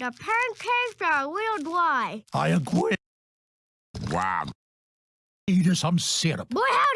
The pancakes are a little dry. I agree. Wow. Eat some syrup. Boy, howdy!